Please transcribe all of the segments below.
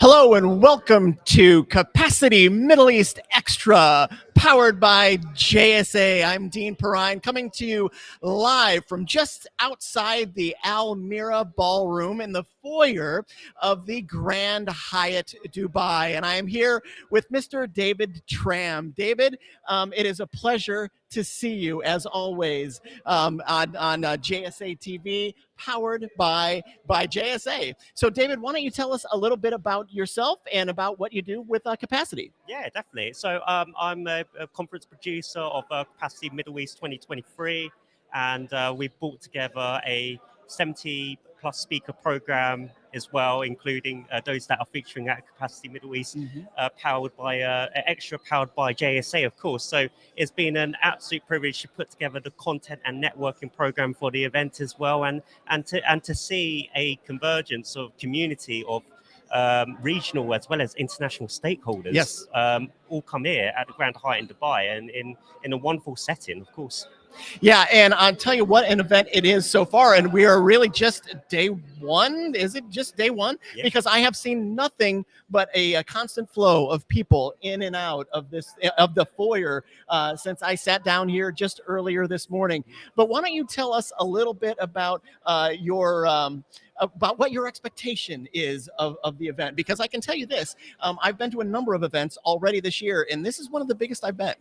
Hello and welcome to Capacity Middle East Extra, powered by JSA. I'm Dean Perrine, coming to you live from just outside the Almira Ballroom in the foyer of the Grand Hyatt Dubai. And I am here with Mr. David Tram. David, um, it is a pleasure to see you as always um, on, on uh, JSA TV, powered by, by JSA. So David, why don't you tell us a little bit about yourself and about what you do with uh, Capacity? Yeah, definitely. So um, I'm a, a, conference producer of uh, Capacity Middle East 2023, and uh, we brought together a 70 plus speaker program as well, including uh, those that are featuring at Capacity Middle East, mm-hmm. uh, powered by uh, extra powered by JSA, of course. So it's been an absolute privilege to put together the content and networking program for the event as well, and and to and to see a convergence of community of um, regional as well as international stakeholders yes. um, all come here at the Grand Hyatt in Dubai and in, in a wonderful setting, of course. Yeah, and I'll tell you what an event it is so far, and we are really just day one. Is it just day one? Yeah. Because I have seen nothing but a, a, constant flow of people in and out of this of the foyer uh, since I sat down here just earlier this morning. But why don't you tell us a little bit about uh, your um, about what your expectation is of, of the event? Because I can tell you this: um, I've been to a number of events already this year, and this is one of the biggest I've been.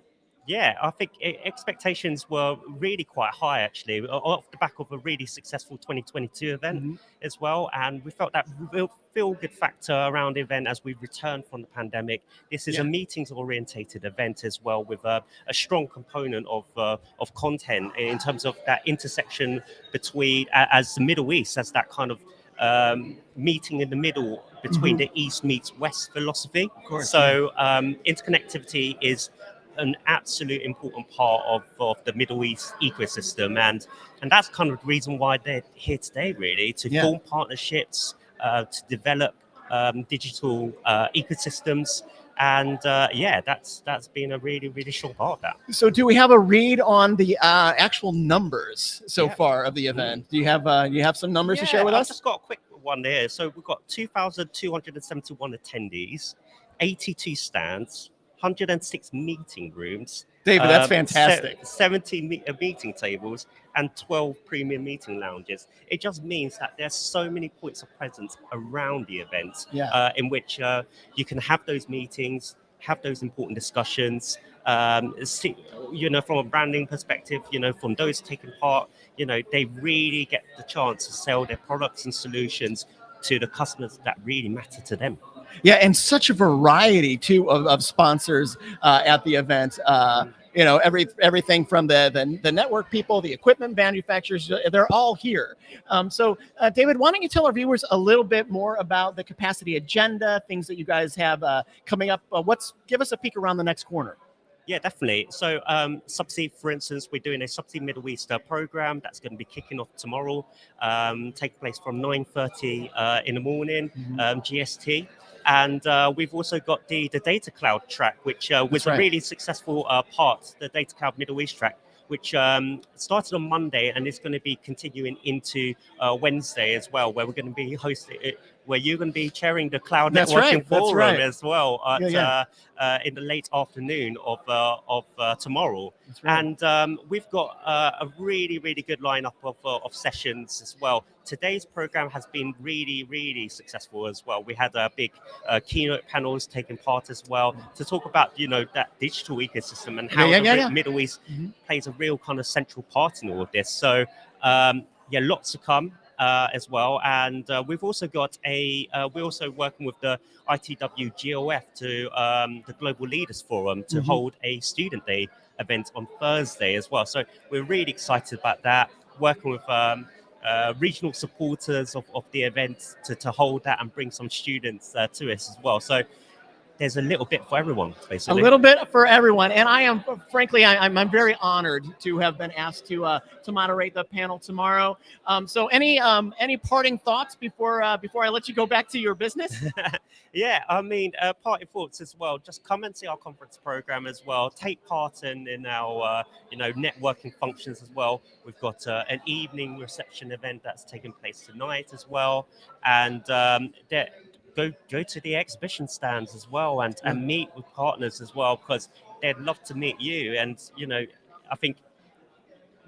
Yeah, I think expectations were really quite high actually, off the back of a really successful 2022 event mm-hmm. as well. And we felt that real feel good factor around the event as we return from the pandemic. This is yeah. a meetings orientated event as well, with a, a strong component of uh, of content in terms of that intersection between as the Middle East as that kind of um, meeting in the middle between mm-hmm. the East meets West philosophy. Course, so um, interconnectivity is an absolute important part of, of the Middle East ecosystem. And, and that's kind of the reason why they're here today, really, to yeah. form partnerships, uh, to develop um, digital uh, ecosystems. And uh, yeah, that's that's been a really really short part of that. So, do we have a read on the uh, actual numbers so yeah. far of the event? Do you have uh, you have some numbers yeah, to share with I've us? Just got a quick one here. So we've got 2,271 attendees, 82 stands, 106 meeting rooms. David, that's um, fantastic. 70 me- uh, meeting tables and 12 premium meeting lounges. It just means that there's so many points of presence around the event yeah. uh, in which uh, you can have those meetings, have those important discussions. Um, see, you know, from a branding perspective, you know, from those taking part, you know, they really get the chance to sell their products and solutions to the customers that really matter to them. Yeah, and such a variety too of, of sponsors uh, at the event. Uh, you know, every everything from the, the, the network people, the equipment manufacturers, they're all here. Um, so, uh, David, why don't you tell our viewers a little bit more about the capacity agenda, things that you guys have uh, coming up? Uh, what's give us a peek around the next corner. Yeah, definitely. So, um, Subsea, for instance, we're doing a Subsea Middle East program that's going to be kicking off tomorrow, um, take place from 9.30 uh, in the morning, mm-hmm. um, GST. And uh, we've also got the, the Data Cloud track, which uh, was right. a really successful uh, part, the Data Cloud Middle East track, which um, started on Monday and is going to be continuing into uh, Wednesday as well, where we're going to be hosting it, where you're going to be chairing the cloud That's networking right. forum right. as well at, yeah, yeah. Uh, uh, in the late afternoon of uh, of uh, tomorrow. Right. And um, we've got uh, a really really good lineup of uh, of sessions as well. Today's program has been really really successful as well. We had a big keynote panels taking part as well to talk about you know that digital ecosystem and how yeah, the Middle East mm-hmm. plays a real kind of central part in all of this. So um, yeah, lots to come as well. And uh, we've also got a, uh, we're also working with the ITW GLF to um, the Global Leaders Forum to mm-hmm. hold a student day event on Thursday as well. So we're really excited about that, working with um, uh, regional supporters of, of the event to, to hold that and bring some students uh, to us as well. So there's a little bit for everyone, basically. A little bit for everyone, and I am, frankly, I, am I'm, I'm very honored to have been asked to uh, to moderate the panel tomorrow. Um, so, any um, any parting thoughts before uh, before I let you go back to your business? yeah, I mean, uh, parting thoughts as well. Just come and see our conference program as well. Take part in in our uh, you know networking functions as well. We've got uh, an evening reception event that's taking place tonight as well, and um, there go go to the exhibition stands as well and, and mm. meet with partners as well because they'd love to meet you. And you know, I think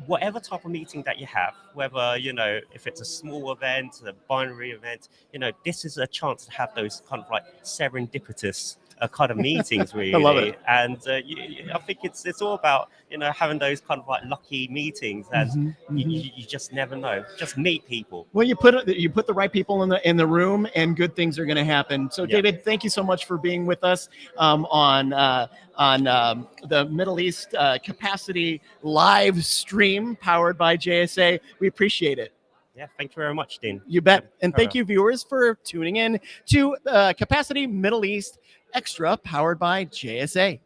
whatever type of meeting that you have, whether you know if it's a small event, a binary event, you know, this is a chance to have those kind of like serendipitous uh, kind of meetings really. love it. And uh, you, I think it's it's all about you know having those kind of like lucky meetings, and you, mhm. you, you just never know. Just meet people. Well, you put you put the right people in the in the room, and good things are going to happen. So, Yeah. David, thank you so much for being with us um, on uh, on um, the Middle East uh, Capacity live stream powered by JSA. We appreciate it. Yeah, thank you very much, Dean. You bet. And thank you, viewers, for tuning in to uh, Capacity Middle East Extra powered by JSA.